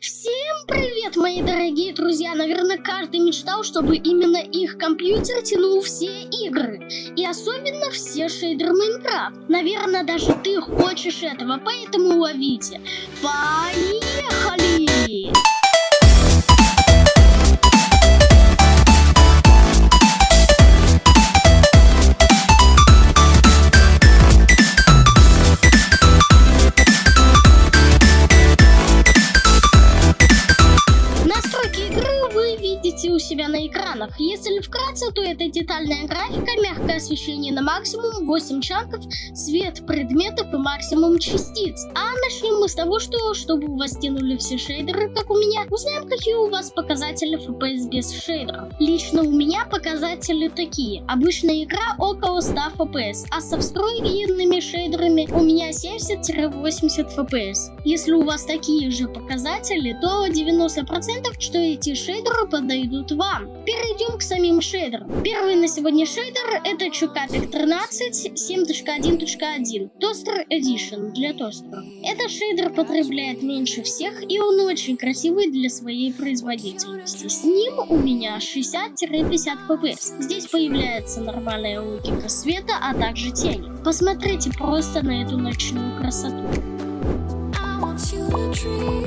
Всем привет, мои дорогие друзья! Наверное, каждый мечтал, чтобы именно их компьютер тянул все игры. И особенно все шейдеры Майнкрафт. Наверное, даже ты хочешь этого, поэтому ловите. Поехали! На экранах. Если вкратце, то это детальная графика, мягкое освещение на максимум, 8 чанков, цвет предметов и максимум частиц. А начнем мы с того, что чтобы у вас тянули все шейдеры, как у меня, узнаем, какие у вас показатели FPS без шейдеров. Лично у меня показатели такие. Обычная игра около 100 FPS, а со встроенными шейдерами у меня 70-80 FPS. Если у вас такие же показатели, то 90% что эти шейдеры подойдут вам. Перейдем к самим шейдерам. Первый на сегодня шейдер это Чукапик 13 7.1.1 Toaster Edition для тостера. Этот шейдер потребляет меньше всех и он очень красивый для своей производительности. С ним у меня 60-50 FPS. Здесь появляется нормальная логика света, а также тени. Посмотрите просто на эту ночную красоту. I want you to dream.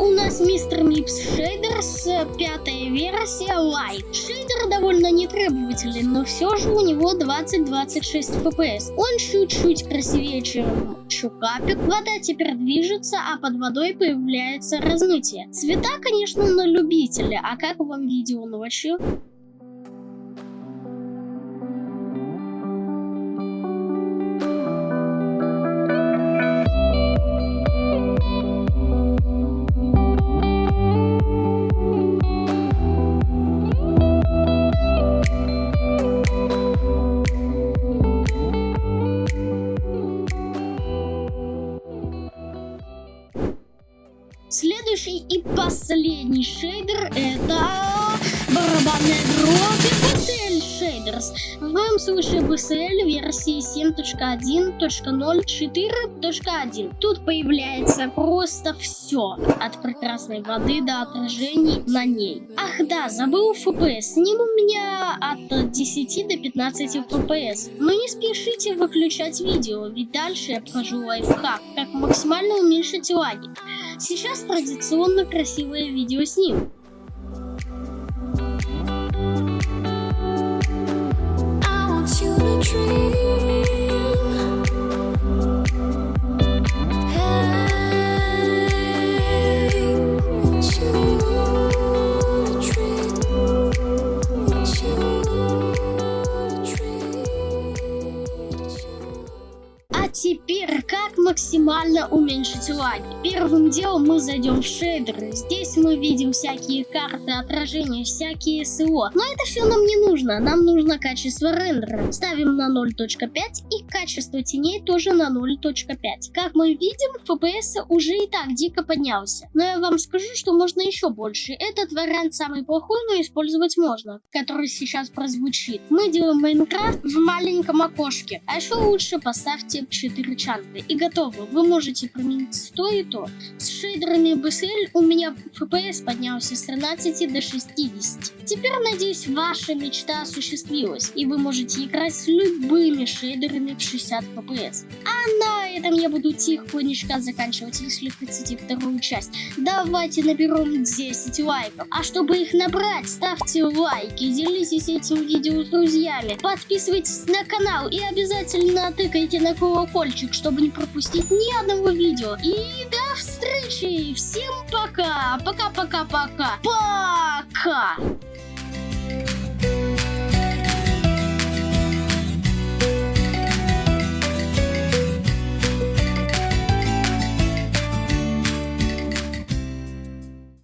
У нас мистер Мипс Шейдерс, пятая версия Light. Шейдер довольно нетребователен, но все же у него 20-26 FPS. Он чуть-чуть красивее, чем Чукапик. Вода теперь движется, а под водой появляется размытие. Цвета, конечно, на любителя. А как вам видео ночью? Следующий и последний шейдер это барабанная дробь BSL Shaders. В моем случае BSL версии 7.1.0.4.1. Тут появляется просто все. От прекрасной воды до отражений на ней. Ах да, забыл FPS. С ним у меня от 10 до 15 FPS. Но не спешите выключать видео, ведь дальше я покажу лайфхак, как максимально уменьшить лаги. Сейчас традиционно красивое видео с ним. Максимально уменьшить лаги? Первым делом мы зайдем в шейдеры. Здесь мы видим всякие карты отражения, всякие СО. Но это все нам не нужно. Нам нужно качество рендера. Ставим на 0.5 и качество теней тоже на 0.5. Как мы видим, FPS уже и так дико поднялся. Но я вам скажу, что можно еще больше. Этот вариант самый плохой, но использовать можно. Который сейчас прозвучит. Мы делаем Майнкрафт в маленьком окошке. А еще лучше поставьте 4 чанты и готово. Вы можете применить то и то. С шейдерами BSL у меня FPS поднялся с 13 до 60. Теперь, надеюсь, ваша мечта осуществилась, и вы можете играть с любыми шейдерами в 60 FPS. А на этом я буду тихонечко заканчивать, если хотите вторую часть. Давайте наберем 10 лайков. А чтобы их набрать, ставьте лайки, делитесь этим видео с друзьями, подписывайтесь на канал и обязательно тыкайте на колокольчик, чтобы не пропустить ни одного видео. И до встречи! Всем пока! Пока-пока-пока! Пока!